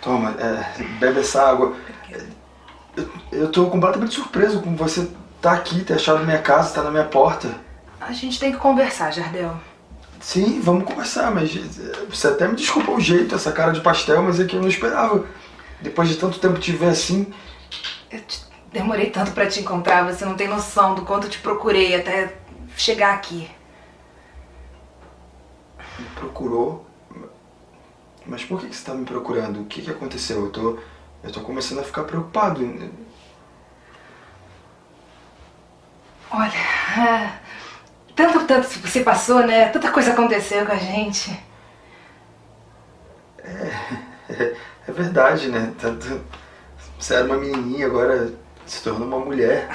Toma, é, bebe essa água. Eu, eu tô completamente surpreso com você tá aqui, ter achado minha casa, tá na minha porta. A gente tem que conversar, Jardel. Sim, vamos conversar, mas você até me desculpa o jeito, essa cara de pastel, mas é que eu não esperava. Depois de tanto tempo te ver assim... Eu te demorei tanto pra te encontrar, você não tem noção do quanto eu te procurei até chegar aqui. Me procurou? Mas por que você tá me procurando? O que que aconteceu? Eu tô, eu tô começando a ficar preocupado. Olha, é, tanto, tanto você passou, né? Tanta coisa aconteceu com a gente. É, é, é verdade, né? Tanto, você era uma menininha, agora se tornou uma mulher.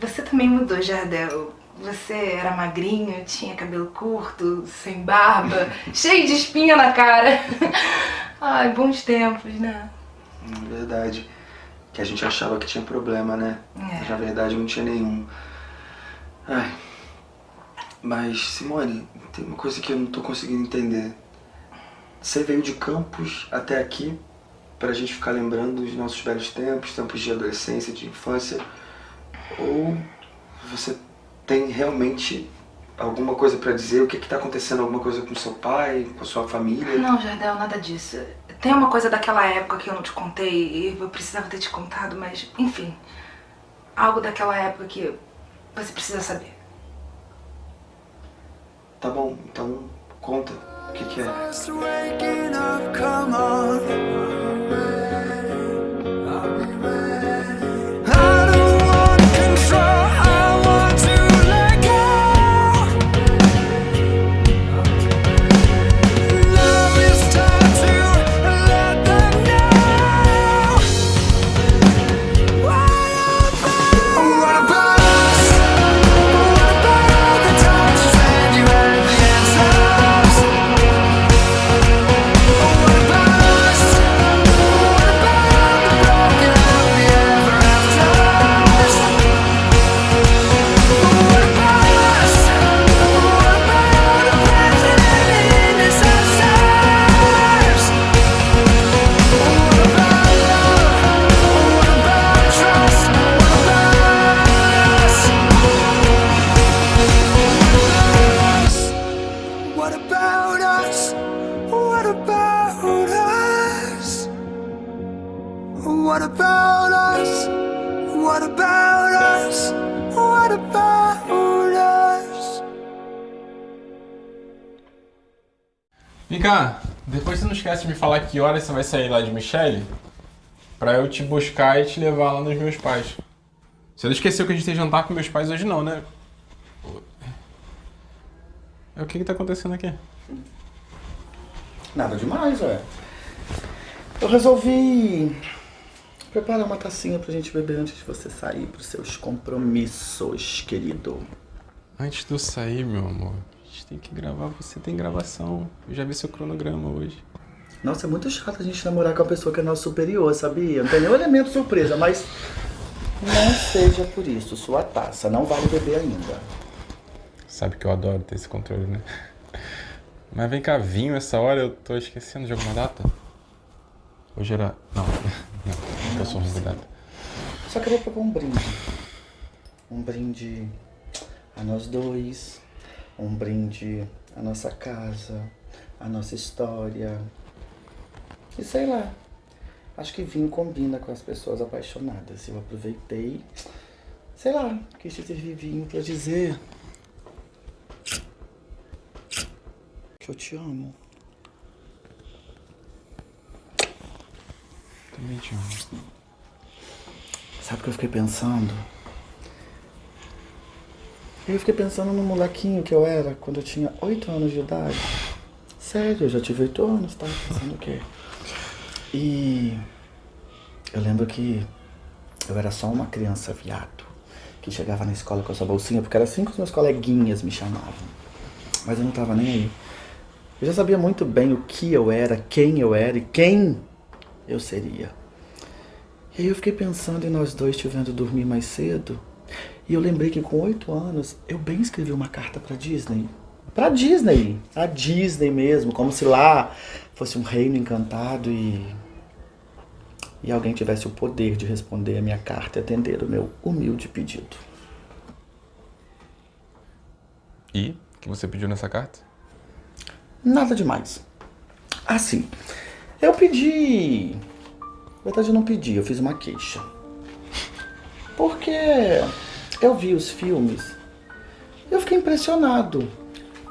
Você também mudou, Jardel. Você era magrinho, tinha cabelo curto, sem barba, cheio de espinha na cara. Ai, bons tempos, né? É verdade que a gente achava que tinha problema, né? É. Mas na verdade não tinha nenhum. Ai. Mas, Simone, tem uma coisa que eu não tô conseguindo entender. Você veio de Campos até aqui pra gente ficar lembrando dos nossos velhos tempos, tempos de adolescência, de infância, ou você tem realmente alguma coisa pra dizer? O que que tá acontecendo? Alguma coisa com seu pai, com a sua família? Não, Jardel, nada disso. Tem uma coisa daquela época que eu não te contei e eu precisava ter te contado, mas enfim. Algo daquela época que você precisa saber. Tá bom, então conta o que, que é. Esquece de me falar que horas você vai sair lá de Michelle pra eu te buscar e te levar lá nos meus pais. Você não esqueceu que a gente tem jantar com meus pais hoje não, né? É o que que tá acontecendo aqui? Nada demais, ué. Eu resolvi preparar uma tacinha pra gente beber antes de você sair pros seus compromissos, querido. Antes de eu sair, meu amor, a gente tem que gravar, você tem gravação. Eu já vi seu cronograma hoje. Nossa, é muito chato a gente namorar com uma pessoa que é nosso superior, sabia? Não tem nenhum elemento surpresa, mas não seja por isso. Sua taça não vale beber ainda. Sabe que eu adoro ter esse controle, né? Mas vem cá, vinho essa hora, eu tô esquecendo de alguma data? Hoje era... Não, não, eu sou ruim de data. Só queria pegar um brinde. Um brinde a nós dois. Um brinde à nossa casa, à nossa história, e sei lá, acho que vinho combina com as pessoas apaixonadas. Eu aproveitei, sei lá, quis te servir vinho pra dizer que eu te amo. Também te amo. Sabe o que eu fiquei pensando? Eu fiquei pensando no molequinho que eu era quando eu tinha 8 anos de idade. Sério, eu já tive 8 anos, tava pensando o quê? E eu lembro que eu era só uma criança viado, que chegava na escola com essa bolsinha, porque era assim que os meus coleguinhas me chamavam. Mas eu não tava nem aí. Eu já sabia muito bem o que eu era, quem eu era e quem eu seria. E aí eu fiquei pensando em nós dois te vendo dormir mais cedo. E eu lembrei que com oito anos eu bem escrevi uma carta pra Disney. pra Disney. A Disney mesmo, como se lá fosse um reino encantado e. E alguém tivesse o poder de responder a minha carta e atender o meu humilde pedido. E? O que você pediu nessa carta? Nada demais. Assim, eu pedi. Na verdade, eu não pedi, eu fiz uma queixa. Porque eu vi os filmes, eu fiquei impressionado.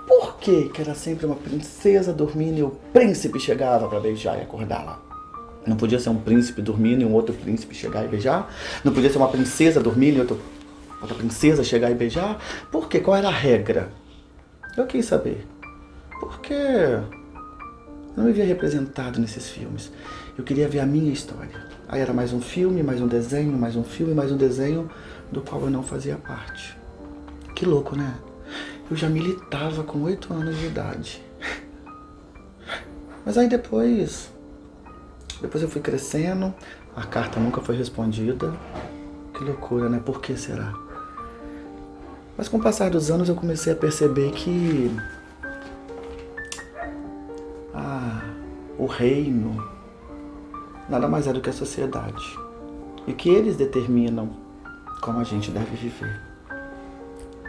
Por que, que era sempre uma princesa dormindo e o príncipe chegava para beijar e acordá-la? Não podia ser um príncipe dormindo e um outro príncipe chegar e beijar? Não podia ser uma princesa dormindo e outro, outra princesa chegar e beijar? Por quê? Qual era a regra? Eu quis saber. Porque não me via representado nesses filmes. Eu queria ver a minha história. Aí era mais um filme, mais um desenho, mais um filme, mais um desenho do qual eu não fazia parte. Que louco, né? Eu já militava com oito anos de idade. Mas aí depois, depois eu fui crescendo, a carta nunca foi respondida. Que loucura, né? Por que será? Mas com o passar dos anos eu comecei a perceber que ah, o reino nada mais é do que a sociedade. E que eles determinam como a gente deve viver.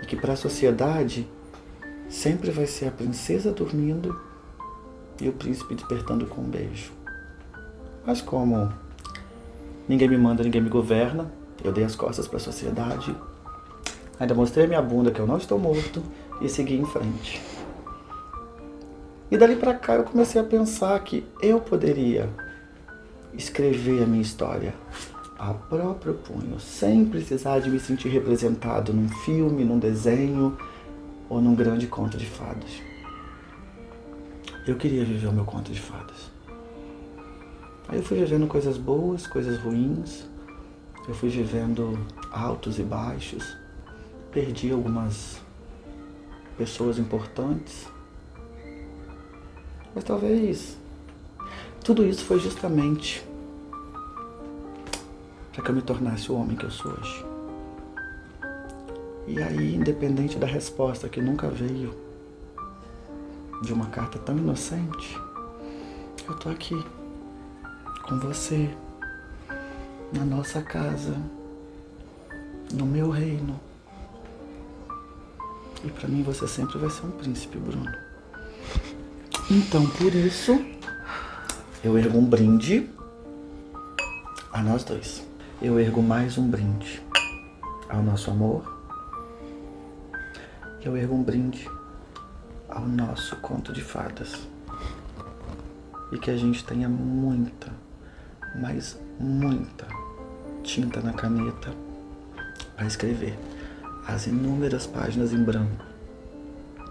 E que para a sociedade sempre vai ser a princesa dormindo e o príncipe despertando com um beijo. Mas como ninguém me manda, ninguém me governa, eu dei as costas para a sociedade, ainda mostrei a minha bunda que eu não estou morto e segui em frente. E dali para cá eu comecei a pensar que eu poderia escrever a minha história a próprio punho, sem precisar de me sentir representado num filme, num desenho ou num grande conto de fadas. Eu queria viver o meu conto de fadas. Aí eu fui vivendo coisas boas, coisas ruins, eu fui vivendo altos e baixos, perdi algumas pessoas importantes, mas talvez tudo isso foi justamente para que eu me tornasse o homem que eu sou hoje. E aí, independente da resposta que nunca veio de uma carta tão inocente, eu tô aqui com você, na nossa casa, no meu reino. E para mim você sempre vai ser um príncipe, Bruno. Então, por isso, eu ergo um brinde a nós dois eu ergo mais um brinde ao nosso amor. Eu ergo um brinde ao nosso conto de fadas. E que a gente tenha muita, mas muita tinta na caneta para escrever as inúmeras páginas em branco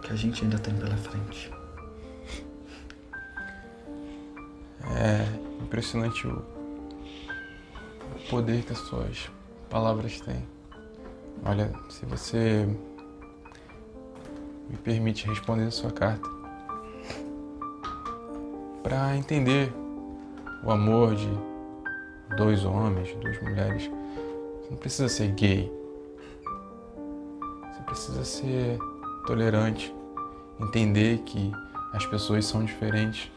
que a gente ainda tem pela frente. É impressionante o poder que as suas palavras têm. Olha, se você me permite responder a sua carta, para entender o amor de dois homens, duas mulheres, você não precisa ser gay. Você precisa ser tolerante, entender que as pessoas são diferentes.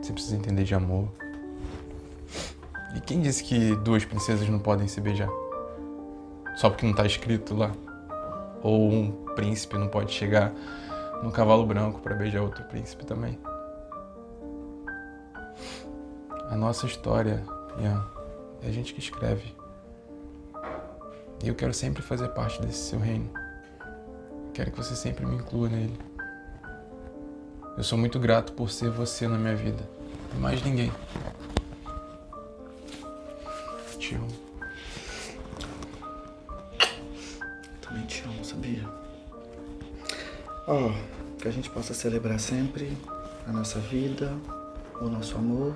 Você precisa entender de amor. E quem disse que duas princesas não podem se beijar? Só porque não está escrito lá? Ou um príncipe não pode chegar num cavalo branco para beijar outro príncipe também? A nossa história, Ian, é a gente que escreve. E eu quero sempre fazer parte desse seu reino. Quero que você sempre me inclua nele. Eu sou muito grato por ser você na minha vida. E mais ninguém te amo. Também te amo, sabia? Ó, oh, que a gente possa celebrar sempre a nossa vida, o nosso amor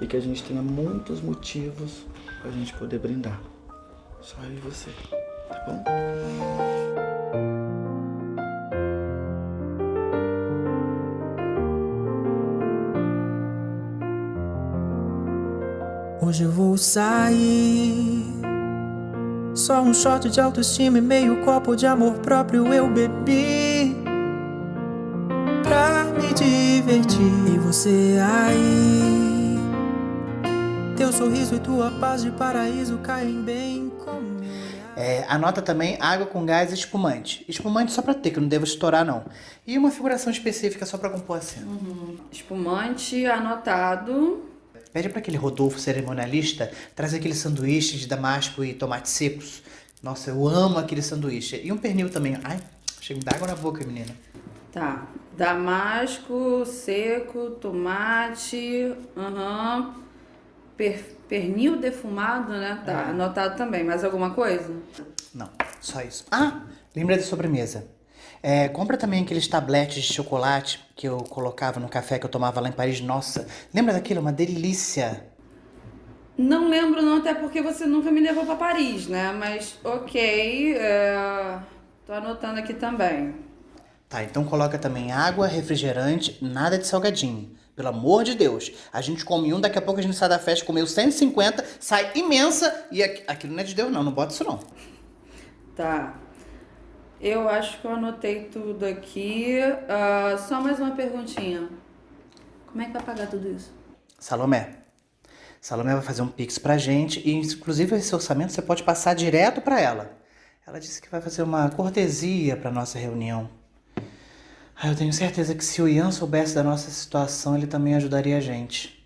e que a gente tenha muitos motivos pra gente poder brindar. Só eu e você, tá bom? Hoje eu vou sair. Só um shot de autoestima e meio copo de amor próprio eu bebi. divertir em você aí. Teu sorriso e tua paz de paraíso caem bem comigo. É, anota também água com gás e espumante. Espumante só pra ter, que eu não devo estourar não. E uma figuração específica só pra compor a cena. Uhum. Espumante anotado. Pede pra aquele Rodolfo cerimonialista trazer aquele sanduíche de damasco e tomates secos. Nossa, eu amo aquele sanduíche. E um pernil também. Ai, chega de água na boca, menina. Tá. Damasco, seco, tomate, aham. Per, pernil defumado, né? Tá, É. anotado também. Mais alguma coisa? Não, só isso. Ah, lembra da sobremesa. É, compra também aqueles tabletes de chocolate que eu colocava no café que eu tomava lá em Paris. Nossa, lembra daquilo? Uma delícia. Não lembro não, até porque você nunca me levou pra Paris, né? Mas ok, é... tô anotando aqui também. Tá, então coloca também água, refrigerante, nada de salgadinho. Pelo amor de Deus. A gente come um, daqui a pouco a gente sai da festa, comeu 150, sai imensa e aqu- aquilo não é de Deus não, não bota isso não. Tá. Eu acho que eu anotei tudo aqui. Ah, só mais uma perguntinha. Como é que vai pagar tudo isso? Salomé. Salomé vai fazer um pix pra gente e inclusive esse orçamento você pode passar direto pra ela. Ela disse que vai fazer uma cortesia pra nossa reunião. Ah, eu tenho certeza que se o Ian soubesse da nossa situação, ele também ajudaria a gente.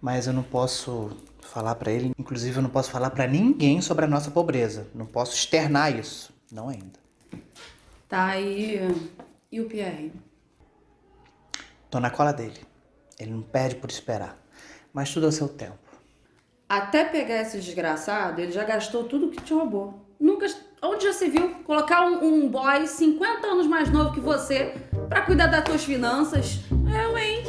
Mas eu não posso falar pra ele, inclusive eu não posso falar pra ninguém sobre a nossa pobreza. Não posso externar isso, não ainda. Tá, e, e o Pierre? Tô na cola dele. Ele não pede por esperar. Mas tudo ao seu tempo. Até pegar esse desgraçado, ele já gastou tudo que te roubou. Nunca. Onde já se viu colocar um, um boy 50 anos mais novo que você pra cuidar das tuas finanças? Eu, hein?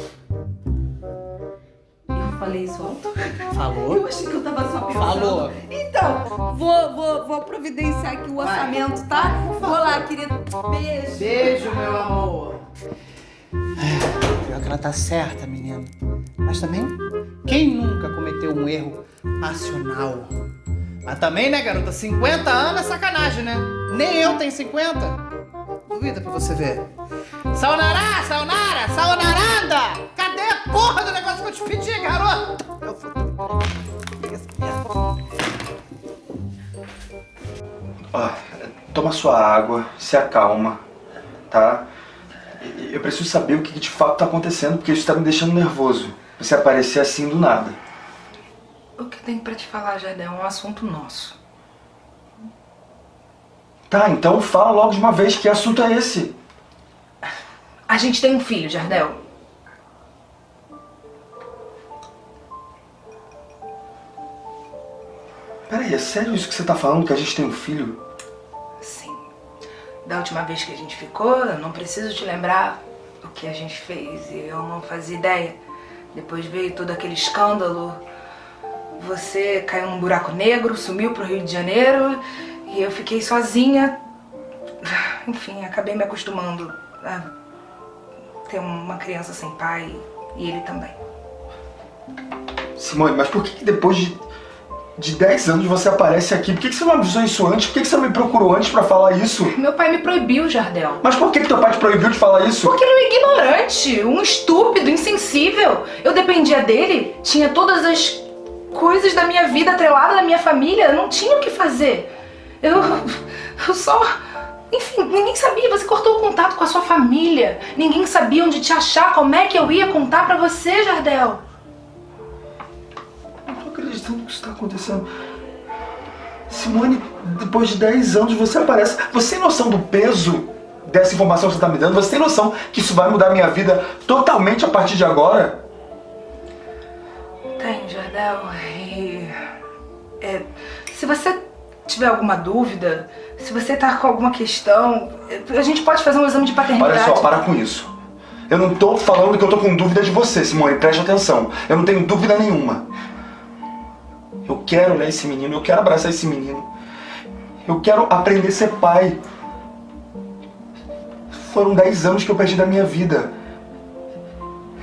Eu falei isso alto? Falou? Eu achei que eu tava só pensando. Falou. Então, vou, vou, vou providenciar aqui o orçamento, tá? Vou lá, querido. Beijo. Beijo, meu amor. Pior que ela tá certa, menina. Mas também, quem nunca cometeu um erro passional? Mas também, né, garota? 50 anos é sacanagem, né? Nem eu tenho 50. Duvida pra você ver. Sayonara, sayonara, sayonaranda! Cadê a porra do negócio que eu te pedi, garota? Eu vou... Toma sua água, se acalma, tá? Eu preciso saber o que de fato tá acontecendo, porque isso tá me deixando nervoso. Você aparecer assim do nada. O que tem pra te falar, Jardel, é um assunto nosso. Tá, então fala logo de uma vez que assunto é esse. A gente tem um filho, Jardel. Peraí, é sério isso que você tá falando, que a gente tem um filho? Sim. Da última vez que a gente ficou, eu não preciso te lembrar o que a gente fez. E eu não fazia ideia. Depois veio todo aquele escândalo. Você caiu num buraco negro, sumiu pro Rio de Janeiro. E eu fiquei sozinha. Enfim, acabei me acostumando a ter uma criança sem pai. E ele também. Simone, mas por que, depois de, de 10 anos você aparece aqui? Por que, que você não avisou isso antes? Por que, que você não me procurou antes pra falar isso? Meu pai me proibiu, Jardel. Mas por que, que teu pai te proibiu de falar isso? Porque ele é um ignorante, um estúpido, insensível. Eu dependia dele, tinha todas as coisas da minha vida atreladas à minha família, eu não tinha o que fazer. Eu, eu só. Enfim, ninguém sabia, você cortou o contato com a sua família. Ninguém sabia onde te achar, como é que eu ia contar pra você, Jardel. Não tô acreditando que isso tá acontecendo. Simone, depois de 10 anos você aparece. Você tem noção do peso dessa informação que você tá me dando? Você tem noção que isso vai mudar minha vida totalmente a partir de agora? Tem, Jardel. E. é, se você tiver alguma dúvida, se você tá com alguma questão, a gente pode fazer um exame de paternidade. Olha só, para com isso. Eu não tô falando que eu tô com dúvida de você, Simone. Preste atenção. Eu não tenho dúvida nenhuma. Eu quero olhar esse menino, eu quero abraçar esse menino. Eu quero aprender a ser pai. Foram 10 anos que eu perdi da minha vida.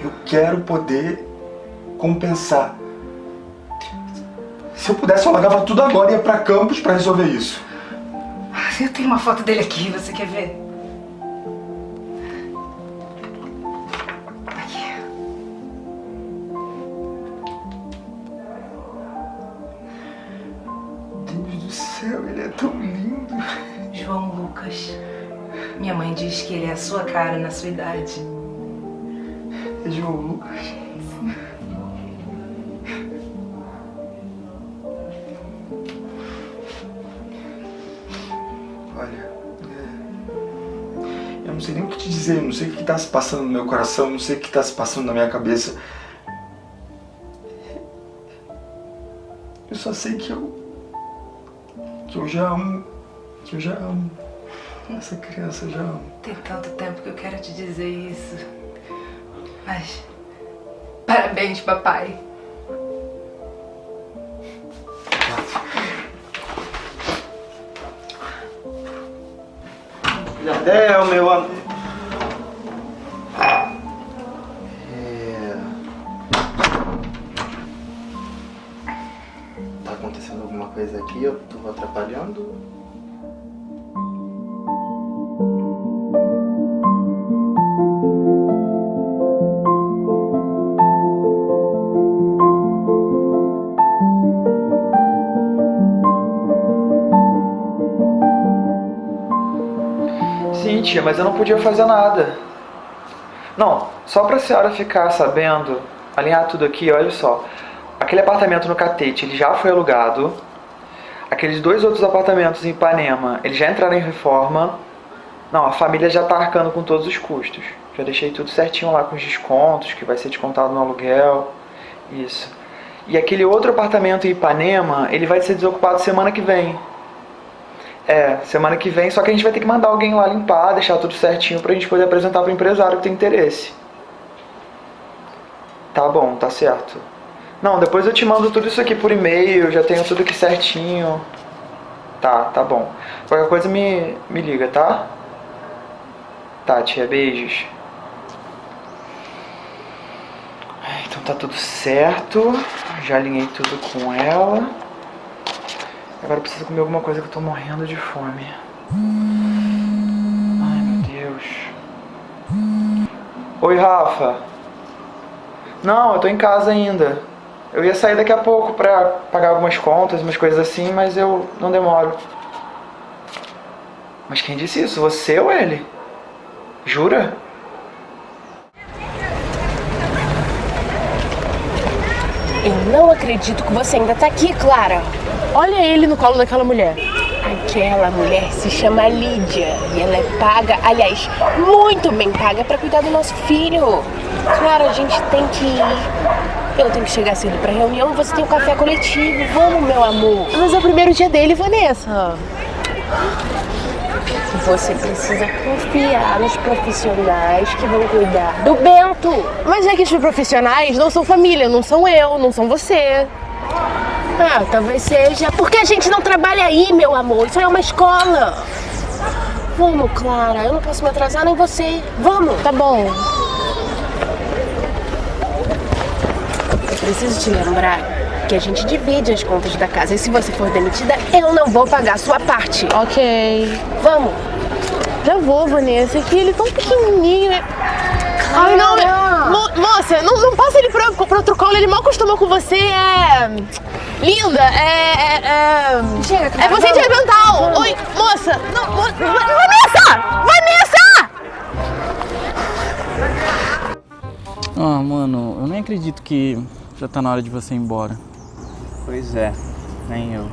Eu quero poder compensar. Se eu pudesse, eu largava tudo agora e ia pra campus pra resolver isso. Ah, eu tenho uma foto dele aqui, você quer ver? Aqui. Deus do céu, ele é tão lindo. João Lucas. Minha mãe diz que ele é a sua cara na sua idade. É João Lucas... dizer, não sei o que está se passando no meu coração, não sei o que está se passando na minha cabeça. Eu só sei que eu. que eu já amo. que eu já amo. Essa criança eu já amo. Tem tanto tempo que eu quero te dizer isso. Mas. Parabéns, papai. É, o meu amor. Tia, mas eu não podia fazer nada. Não, só pra senhora ficar sabendo, alinhar tudo aqui, olha só. Aquele apartamento no Catete, ele já foi alugado. Aqueles dois outros apartamentos em Ipanema, eles já entraram em reforma. Não, a família já tá arcando com todos os custos. Já deixei tudo certinho lá com os descontos, que vai ser descontado no aluguel. Isso. E aquele outro apartamento em Ipanema, ele vai ser desocupado semana que vem. É, semana que vem, só que a gente vai ter que mandar alguém lá limpar, deixar tudo certinho pra gente poder apresentar pro empresário que tem interesse. Tá bom, tá certo. Não, depois eu te mando tudo isso aqui por e-mail, já tenho tudo aqui certinho. Tá, tá bom. Qualquer coisa me, me liga, tá? Tá, tia, beijos. Então tá tudo certo. Já alinhei tudo com ela. Agora eu preciso comer alguma coisa que eu tô morrendo de fome. Ai, meu Deus. Oi, Rafa. Não, eu tô em casa ainda. Eu ia sair daqui a pouco pra pagar algumas contas, umas coisas assim, mas eu não demoro. Mas quem disse isso? Você ou ele? Jura? Eu não acredito que você ainda tá aqui, Clara. Olha ele no colo daquela mulher. Aquela mulher se chama Lídia e ela é paga, aliás, muito bem paga pra cuidar do nosso filho. Clara, a gente tem que ir. Eu tenho que chegar cedo pra reunião, você tem o um café coletivo. Vamos, meu amor. Mas é o primeiro dia dele, Vanessa. Você precisa confiar nos profissionais que vão cuidar do Bento. Mas é que os profissionais não são família, não são eu, não são você. Ah, talvez seja. Porque a gente não trabalha aí, meu amor. Isso é uma escola. Vamos, Clara. Eu não posso me atrasar, nem você. Vamos. Tá bom. Eu preciso te lembrar que a gente divide as contas da casa. E se você for demitida, eu não vou pagar a sua parte. Ok. Vamos. Já vou, Vanessa. Que ele é tão pequenininho. né? Ai, não, mo moça, não, não passa ele pro, pro outro colo. Ele mal acostumou com você. É... Linda, é... É, é... Chega, é você de mental. Oi, moça. Não, mo Vanessa! Vanessa! Ah, mano, eu nem acredito que já tá na hora de você ir embora. Pois é, nem eu.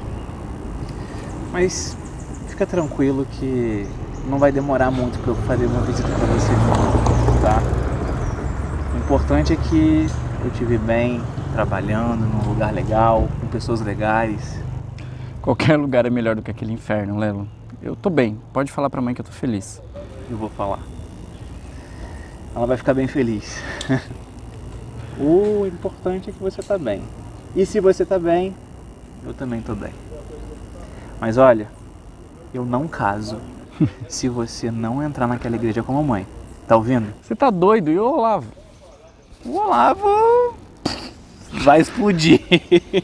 Mas fica tranquilo que não vai demorar muito pra eu fazer uma visita pra você de novo, importante é que eu te vi bem, trabalhando num lugar legal, com pessoas legais. Qualquer lugar é melhor do que aquele inferno, Lelo. Eu tô bem, pode falar pra mãe que eu tô feliz. Eu vou falar. Ela vai ficar bem feliz. o importante é que você tá bem. E se você tá bem, eu também tô bem. Mas olha, eu não caso se você não entrar naquela igreja com a mamãe. Tá ouvindo? Você tá doido? E o Olavo? O Olavo vai explodir.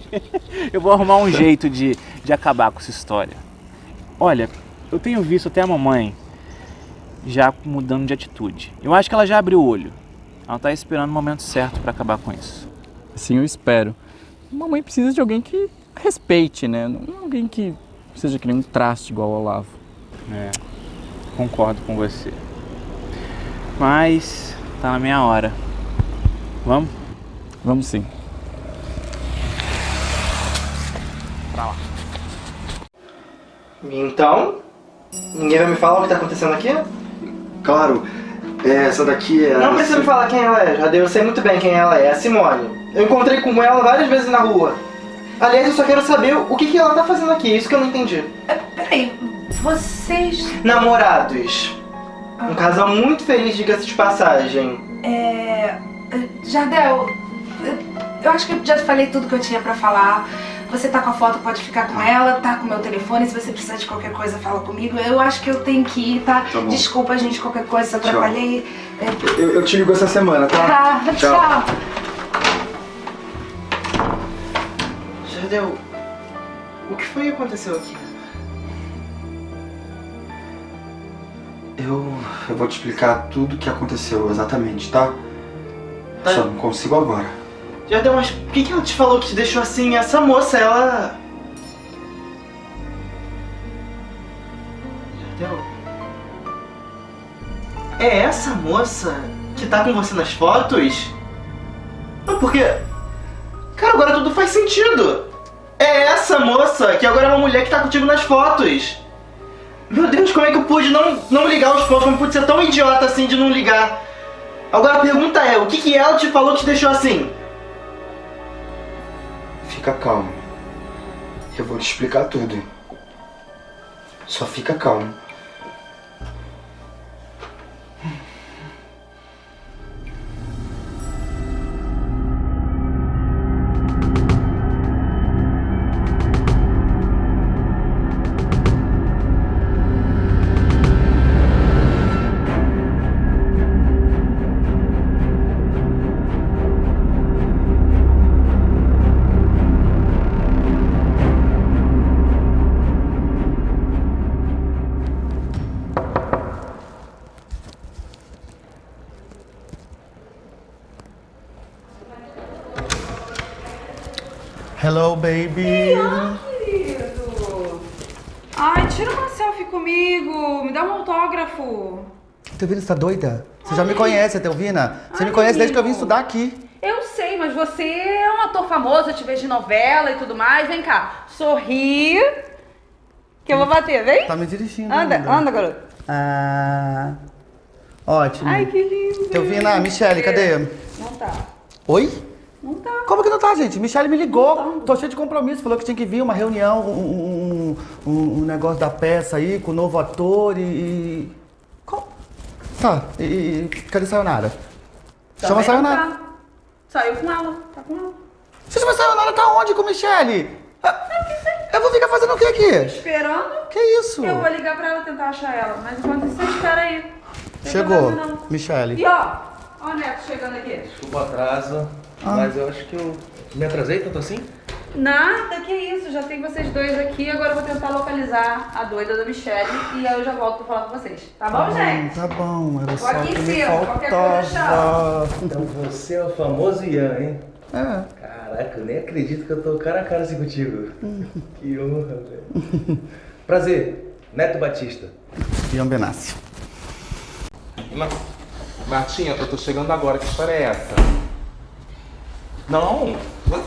eu vou arrumar um jeito de, de acabar com essa história. Olha, eu tenho visto até a mamãe já mudando de atitude. Eu acho que ela já abriu o olho. Ela tá esperando o momento certo para acabar com isso. Assim eu espero. Mamãe precisa de alguém que respeite, né? Não alguém que seja que nem um traste igual ao Olavo. É. concordo com você. Mas tá na minha hora. Vamos? Vamos sim. Pra lá. Então, ninguém vai me falar o que tá acontecendo aqui? Claro, é, essa daqui é. Não precisa me falar quem ela é, Jadeu. Eu sei muito bem quem ela é, é a Simone. Eu encontrei com ela várias vezes na rua. Aliás, eu só quero saber o que, que ela tá fazendo aqui, isso que eu não entendi. Peraí, vocês. Namorados. Um casal muito feliz, diga-se de passagem. É. Jardel, eu- acho que eu já falei tudo que eu tinha pra falar. Você tá com a foto, pode ficar com ela, tá com o meu telefone. Se você precisar de qualquer coisa, fala comigo. Eu acho que eu tenho que ir, tá? Tá bom. Desculpa, gente, qualquer coisa, se eu atrapalhei. É, Eu, eu te ligo essa semana, tá? Tá, tchau. Jardel, o que foi que aconteceu aqui? Eu, eu vou te explicar tudo o que aconteceu exatamente, tá? Só não consigo agora. Jardel, mas por que, que ela te falou que te deixou assim? Essa moça, ela... Jardel... É essa moça que tá com você nas fotos? Não, porque... Cara, agora tudo faz sentido. É essa moça que agora é uma mulher que tá contigo nas fotos. Meu Deus, como é que eu pude não, não ligar os pontos? Como eu pude ser tão idiota assim de não ligar? Agora a pergunta é, o que, que ela te falou que te deixou assim? Fica calmo. Eu vou te explicar tudo. Só fica calmo. Telvina, você tá doida? Você já me conhece, Telvina? Você me conhece desde que eu vim estudar aqui. Eu sei, mas você é um ator famoso, eu te vejo de novela e tudo mais. Vem cá, sorri. Que eu vou bater, vem? Tá me dirigindo. Anda, ainda. anda, garoto. Ah. Ótimo. Ai, que lindo. Telvina, Michele, cadê? Não tá. Oi? Não tá. Como que não tá, gente? Michele me ligou. Tô cheio de compromisso. Falou que tinha que vir uma reunião, um, um, um- um negócio da peça aí com o novo ator e. Tá, e, e cadê Sayonara? Chama Também não Sayonara. tá. Saiu com ela, tá com ela. Você chama Sayonara tá onde com Michele? Ah, Eu vou ficar fazendo o que aqui? Esperando. Que isso? Eu vou ligar pra ela tentar achar ela, mas enquanto isso, você espera aí. Tem Chegou, não. Michele. E ó, ó o Neto chegando aqui. Desculpa o atraso, Ah. mas eu acho que eu me atrasei tanto assim. Nada, que isso, já tem vocês dois aqui, agora eu vou tentar localizar a doida da Michelle e aí eu já volto pra falar com vocês. Tá bom, gente? Tá bom, era Tô só aqui que em cima, qualquer coisa. Então você é o famoso Ian, hein? É. Caraca, eu nem acredito que eu tô cara a cara assim contigo. que honra, velho. Prazer, Neto Batista. Ian Benassi. Martinha, eu tô chegando agora, que história é essa? Não,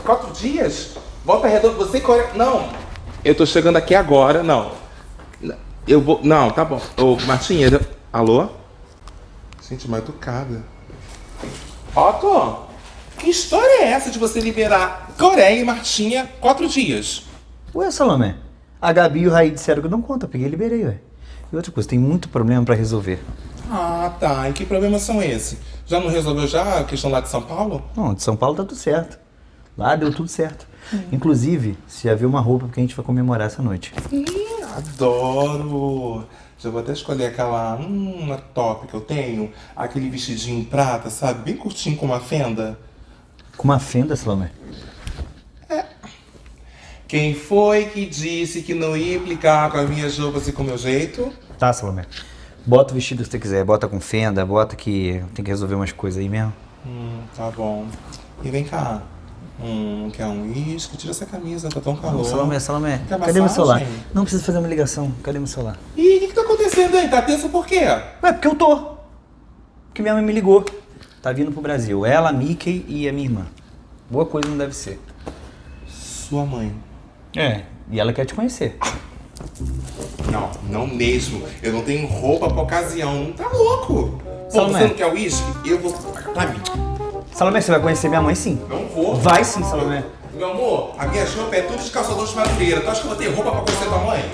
quatro dias? Volta redonda, você e Coreia. Não! Eu tô chegando aqui agora, não. Eu vou. Não, tá bom. Ô, Martinha, eu- alô? Gente, mal educada. Otto, que história é essa de você liberar Coreia e Martinha quatro dias? Ué, Salomé, a Gabi e o Raí disseram que não conta, peguei e liberei, ué. E outra coisa, tem muito problema pra resolver. Ah, tá. E que problemas são esses? Já não resolveu já a questão lá de São Paulo? Não, de São Paulo tá tudo certo. Lá deu tudo certo. Inclusive, se já viu uma roupa porque a gente vai comemorar essa noite. Ih, adoro! Já vou até escolher aquela hum, uma top que eu tenho, aquele vestidinho prata, sabe? Bem curtinho com uma fenda. Com uma fenda, Salomé. Quem foi que disse que não ia implicar com as minhas roupas e com o meu jeito? Tá, Salomé. Bota o vestido que você quiser, bota com fenda, bota que tem que resolver umas coisas aí mesmo. Hum, tá bom. E vem cá. Hum, quer um uísque? Tira essa camisa, tá tão calor. Salomé, Salomé, cadê meu celular? Não precisa fazer uma ligação, cadê meu celular? Ih, o que, que tá acontecendo aí? Tá tenso por quê? Ué, porque eu tô. Porque minha mãe me ligou. Tá vindo pro Brasil. Ela, a Mickey e a minha irmã. Boa coisa não deve ser. Sua mãe. É, e ela quer te conhecer. Não, não mesmo. Eu não tenho roupa pra ocasião. Tá louco? Pô, você não quer uísque? Eu vou... Pra mim. Salomé, você vai conhecer minha mãe sim. Não vou. Vai sim, Salomé. Meu amor, a minha roupa é tudo de calçador de madureira. Tu acha que eu vou ter roupa pra conhecer tua mãe?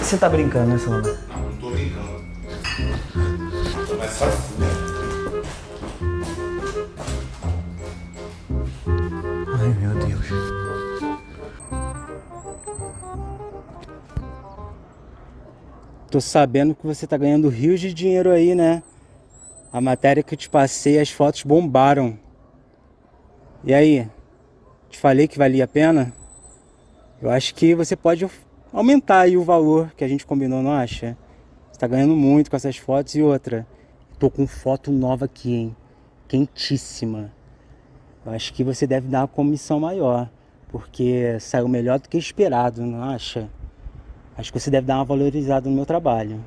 Você tá brincando, né, Salomé? Não, não tô brincando. Mas só... Tô sabendo que você tá ganhando rios de dinheiro aí, né? A matéria que eu te passei, as fotos bombaram. E aí? Te falei que valia a pena? Eu acho que você pode aumentar aí o valor que a gente combinou, não acha? Você tá ganhando muito com essas fotos e outra. Tô com foto nova aqui, hein? Quentíssima. Eu acho que você deve dar uma comissão maior, porque saiu melhor do que esperado, não acha? Acho que você deve dar uma valorizada no meu trabalho.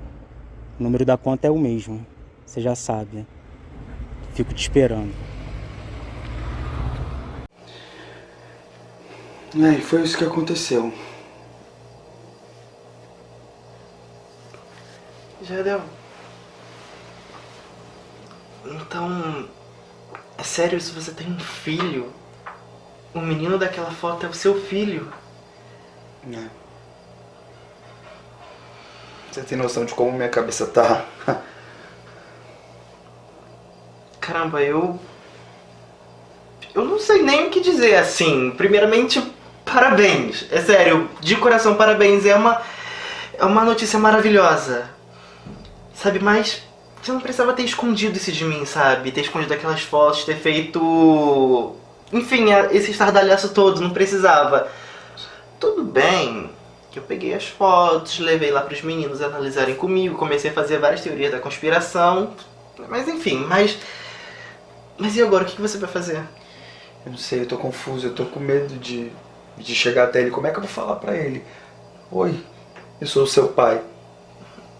O número da conta é o mesmo, você já sabe. Fico te esperando. É, e foi isso que aconteceu. Jadel. Então. É sério, se você tem um filho, o menino daquela foto é o seu filho. É. Você tem noção de como minha cabeça tá? Caramba, eu. Eu não sei nem o que dizer assim. Primeiramente, parabéns. É sério, de coração, parabéns. É uma. É uma notícia maravilhosa. Sabe, mas. Você não precisava ter escondido isso de mim, sabe? Ter escondido aquelas fotos, ter feito. Enfim, é- esse estardalhaço todo, não precisava. Tudo bem que eu peguei as fotos, levei lá pros meninos analisarem comigo, comecei a fazer várias teorias da conspiração. Mas enfim, mas. Mas e agora? O que que você vai fazer? Eu não sei, eu tô confuso, eu tô com medo de, de chegar até ele. Como é que eu vou falar pra ele? Oi, eu sou o seu pai.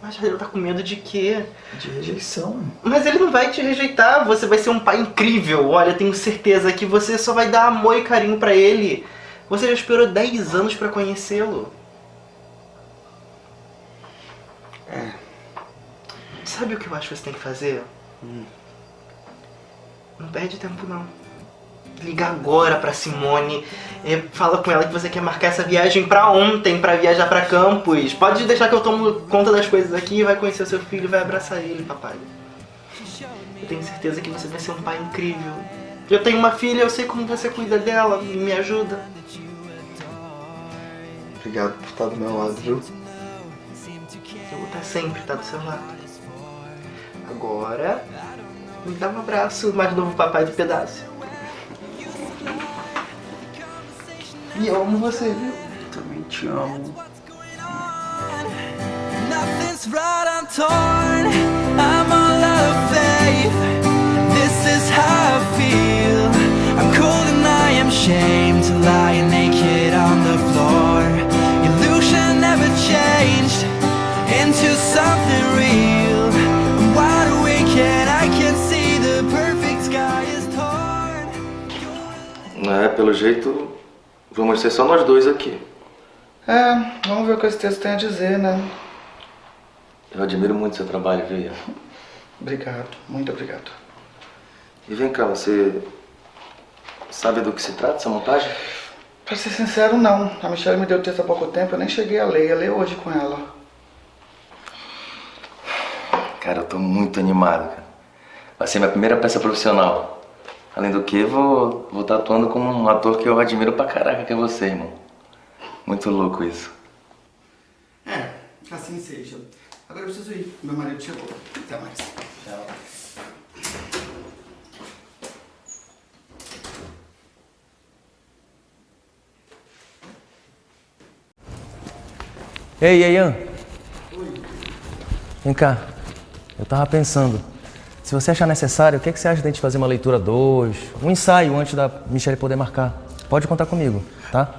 Mas ele tá com medo de quê? De rejeição. Mas ele não vai te rejeitar, você vai ser um pai incrível. Olha, tenho certeza que você só vai dar amor e carinho pra ele. Você já esperou 10 anos pra conhecê-lo. É. Sabe o que eu acho que você tem que fazer? Não perde tempo não. Liga agora pra Simone. é, fala com ela que você quer marcar essa viagem pra ontem, pra viajar pra Campos. Pode deixar que eu tomo conta das coisas aqui, vai conhecer o seu filho e vai abraçar ele, papai. Eu tenho certeza que você vai ser um pai incrível. Eu tenho uma filha, eu sei como você cuida dela e me ajuda. Obrigado por estar do meu lado, viu? Estar sempre estar do seu lado. Agora, me dá um abraço, mais novo papai do pedaço. E eu amo você, viu? Também te amo. Nothing's right, I'm torn. I'm all out of faith. This is how I feel. I'm cold and I am shamed to lie naked É, pelo jeito, vamos ser só nós dois aqui. É, vamos ver o que esse texto tem a dizer, né? Eu admiro muito seu trabalho, Veia. Obrigado, muito obrigado. E vem cá, você sabe do que se trata essa montagem? Pra ser sincero, não. A Michelle me deu o texto há pouco tempo, eu nem cheguei a ler. Eu ler hoje com ela. Cara, eu tô muito animado, cara. Vai ser minha primeira peça profissional. Além do que, vou vou estar atuando com um ator que eu admiro pra caraca, que é você, irmão. Muito louco isso. É, assim seja. Agora eu preciso ir. Meu marido chegou. Até mais. Tchau. Ei, Ian. Vem cá. Eu tava pensando. Se você achar necessário, o que, é que você acha de a gente fazer uma leitura 2, um ensaio antes da Michelle poder marcar? Pode contar comigo, tá?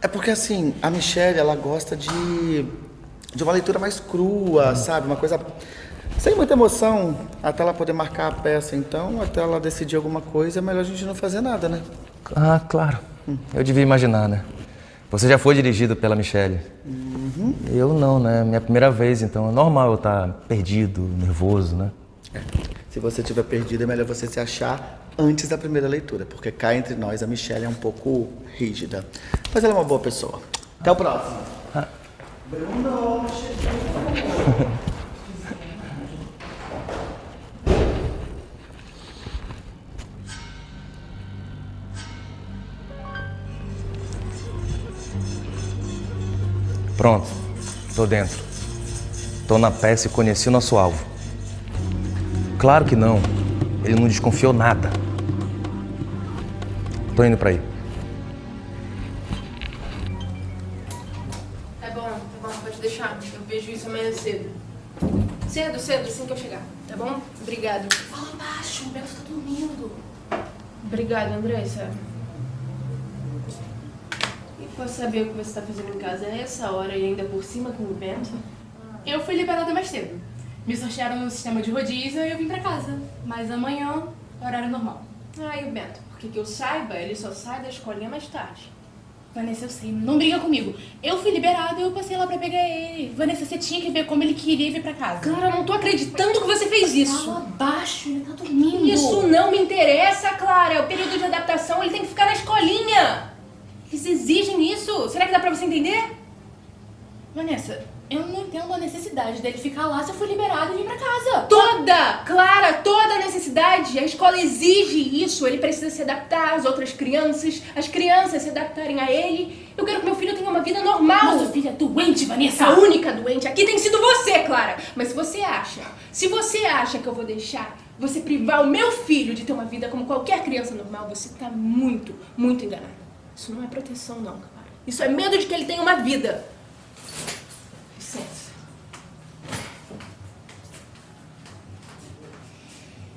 É porque assim, a Michelle, ela gosta de de uma leitura mais crua, sabe? Uma coisa sem muita emoção, até ela poder marcar a peça. Então, até ela decidir alguma coisa, é melhor a gente não fazer nada, né? Ah, claro. Eu devia imaginar, né? Você já foi dirigido pela Michelle. Uhum. Eu não, né? Minha primeira vez, então é normal eu estar perdido, nervoso, né? Se você tiver perdido, é melhor você se achar antes da primeira leitura, porque cá entre nós a Michelle é um pouco rígida. Mas ela é uma boa pessoa. Até o próximo. Bruno, Pronto, tô dentro. Tô na peça e conheci o nosso alvo. Claro que não. Ele não desconfiou nada. Tô indo pra aí. Tá bom, tá bom, pode deixar. Eu vejo isso amanhã cedo. Cedo, cedo, assim que eu chegar, tá bom? Obrigado. Fala baixo, o Beto tá dormindo. Obrigada, Andressa. E posso saber o que você tá fazendo em casa a essa hora e ainda por cima com o Bento? Eu fui liberada mais cedo. Me sortearam no sistema de rodízio e eu vim pra casa. Mas amanhã, horário normal. Ah, e o Bento? Porque que eu saiba, ele só sai da escolinha mais tarde. Vanessa, eu sei, não briga comigo. Eu fui liberada e eu passei lá pra pegar ele. Vanessa, você tinha que ver como ele queria vir pra casa. Clara, eu não tô acreditando que você fez isso. Fala baixo, ele tá dormindo. Isso não me interessa, Clara. É o período de adaptação, ele tem que ficar na escolinha. Eles exigem isso. Será que dá pra você entender? Vanessa, eu não entendo a necessidade dele ficar lá se eu fui liberada e vim pra casa. Toda! Clara, toda a necessidade. A escola exige isso. Ele precisa se adaptar às outras crianças, as crianças se adaptarem a ele. Eu quero que meu filho tenha uma vida normal. Nosso filho é doente, Vanessa. A única doente aqui tem sido você, Clara. Mas se você acha, se você acha que eu vou deixar você privar o meu filho de ter uma vida como qualquer criança normal, você tá muito, muito enganada. Isso não é proteção, não, Clara. Isso é medo de que ele tenha uma vida. Licença.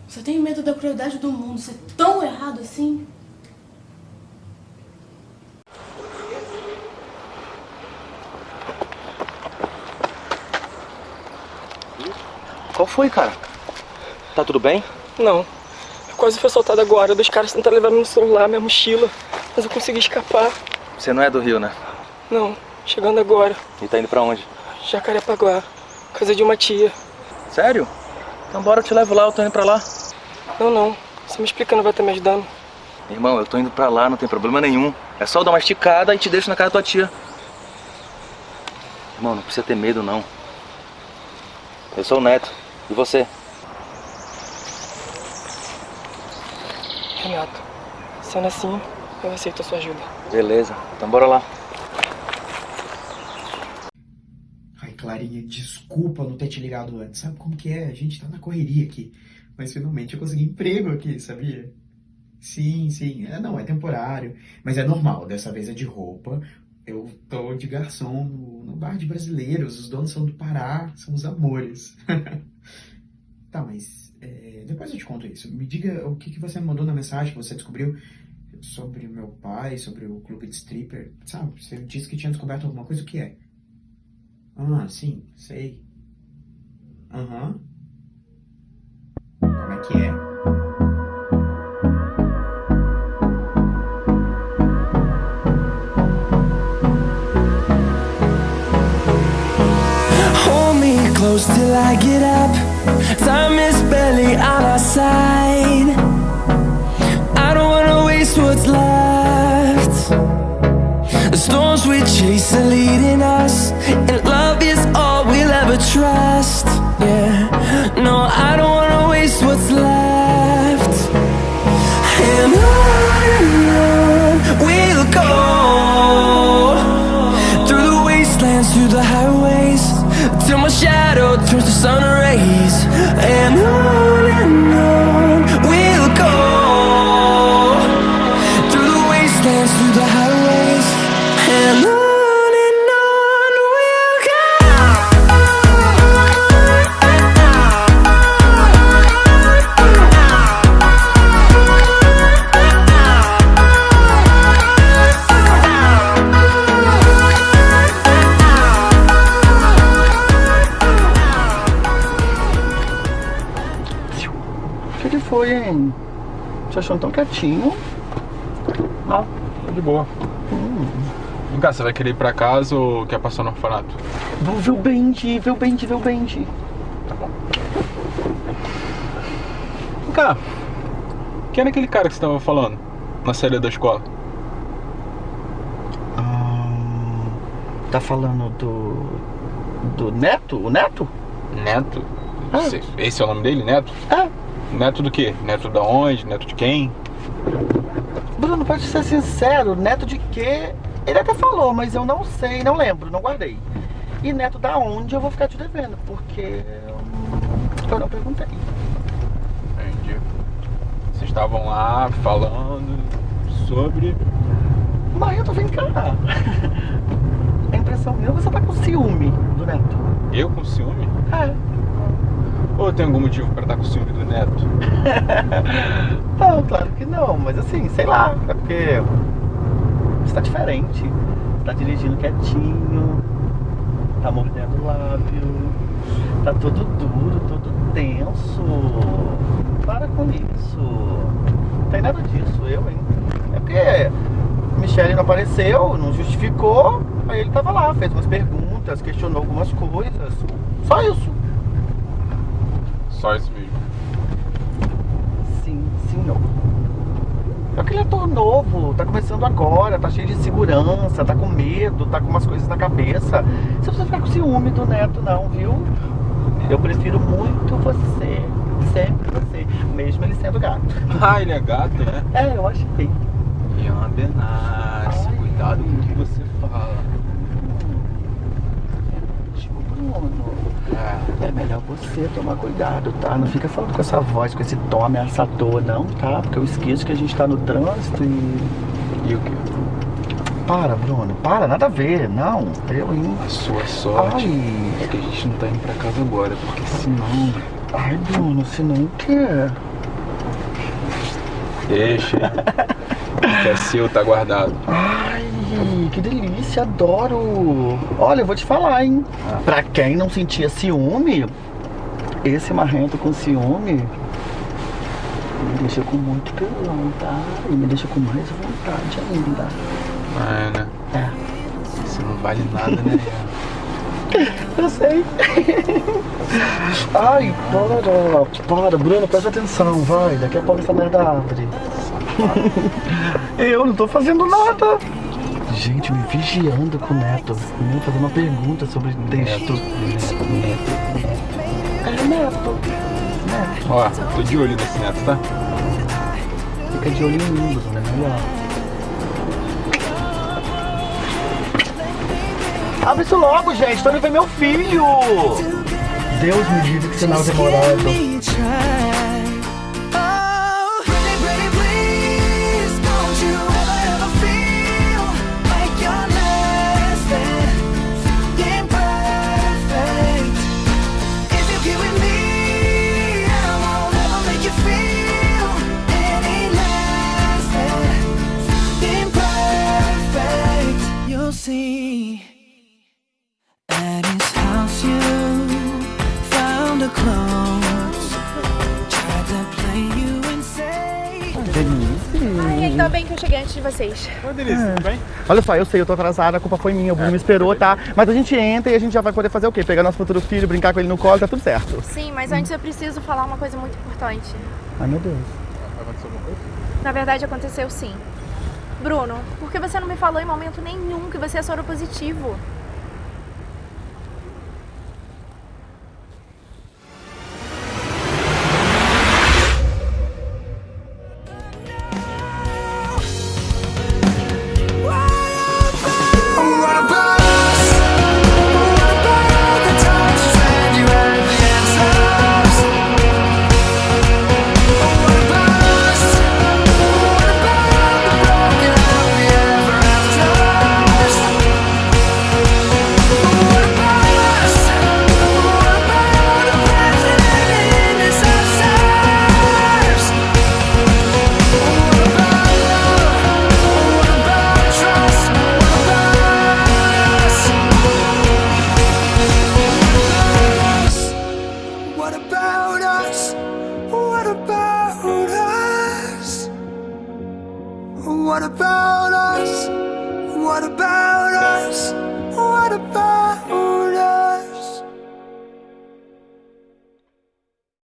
Só tenho medo da crueldade do mundo ser tão errado assim. Qual foi, cara? Tá tudo bem? Não. Eu quase fui assaltado agora. Dois caras tentaram levar meu celular, minha mochila. Mas eu consegui escapar. Você não é do Rio, né? Não, chegando agora. E tá indo pra onde? Jacarepaguá. Casa de uma tia. Sério? Então bora, eu te levo lá, eu tô indo pra lá. Não, não. Você me explicando vai estar me ajudando. Irmão, eu tô indo pra lá, não tem problema nenhum. É só eu dar uma esticada e te deixo na casa da tua tia. Irmão, não precisa ter medo, não. Eu sou o Neto. E você? Renato, sendo assim, eu aceito a sua ajuda. Beleza, então bora lá. Ai, Clarinha, desculpa não ter te ligado antes. Sabe como que é? A gente tá na correria aqui. Mas finalmente eu consegui emprego aqui, sabia? Sim, sim. É, não, é temporário. Mas é normal. Dessa vez é de roupa. Eu tô de garçom no, no bar de brasileiros. Os donos são do Pará. São os amores. tá, mas é, depois eu te conto isso. Me diga o que, que você me mandou na mensagem que você descobriu sobre meu pai, sobre o clube de stripper. Sabe, você disse que tinha descoberto alguma coisa. O que é? Ah, sim, sei. Aham. Como é que é? Hold me close till I get up. Time is barely on our side. I don't wanna waste what's left. The storms we chase are leading us, try. Te achando tão quietinho. Não, tô de boa. Vem cá, você vai querer ir pra casa ou quer passar no orfanato? Vou ver o Bendy, ver o Bendy, ver o Bendy. Vem cá. Quem era aquele cara que você tava falando? Na saída da escola? Tá falando do. do Neto? O Neto? Neto? Esse- Esse é o nome dele, Neto? É. Neto do quê? Neto da onde? Neto de quem? Bruno, pode ser sincero, neto de quê? Ele até falou, mas eu não sei, não lembro, não guardei. E neto da onde eu vou ficar te devendo, porque eu não perguntei. Entendi. Vocês estavam lá falando sobre. Marrento, vem cá. A impressão minha, você tá com ciúme do neto. Eu com ciúme? É. Ou tem algum motivo pra estar com ciúme do Neto? Não, claro que não, mas assim, sei lá, é porque você tá diferente. Você tá dirigindo quietinho, tá mordendo o lábio, tá todo duro, todo tenso. Para com isso. Não tem nada disso, eu, hein? É porque Michele não apareceu, não justificou, aí ele tava lá, fez umas perguntas, questionou algumas coisas. Só isso. Só isso mesmo. Sim, senhor. É que ele é ator novo, tá começando agora, tá cheio de segurança, tá com medo, tá com umas coisas na cabeça. Você precisa ficar com ciúme do neto, não, viu? Eu prefiro muito você, sempre você, mesmo ele sendo gato. Ah, ele é gato, né? É, eu achei. E é uma benace. Cuidado com o que você fala. Bruno, é melhor você tomar cuidado, tá? Não fica falando com essa voz, com esse tom ameaçador, não, tá? Porque eu esqueço que a gente tá no trânsito e. E o quê? Para, Bruno, para, nada a ver, não. Eu, hein? A sua sorte Ai. é que a gente não tá indo pra casa agora, porque senão. Ai, Bruno, senão o quê? Deixa. que é seu, tá guardado. Que delícia, adoro. Olha, eu vou te falar, hein? Pra quem não sentia ciúme, esse marrento com ciúme me deixa com muito tesão, tá? E me deixa com mais vontade ainda. Ah, é, né? É. Você não vale nada, né? Eu sei. Ai, para, para, Bruno, presta atenção, vai. Daqui a pouco essa merda abre. Eu não tô fazendo nada. Gente, me vigiando com o Neto. Me fazendo uma pergunta sobre texto. É Neto. Ó, tô de olho nesse neto, tá? Fica de olho em mim, Bruno, é melhor. Abre isso logo, gente. Tô indo ver meu filho. Deus me livre que sinal demorado. Eu cheguei antes de vocês. Oi, Denise, tudo bem? Olha só, eu sei, eu tô atrasada, a culpa foi minha, o Bruno me esperou, tá? Mas a gente entra e a gente já vai poder fazer o quê? Pegar nosso futuro filho, brincar com ele no colo, tá tudo certo. Sim, mas antes eu preciso falar uma coisa muito importante. Ai, meu Deus. Aconteceu alguma coisa? Na verdade, aconteceu sim. Bruno, por que você não me falou em momento nenhum que você é soro positivo?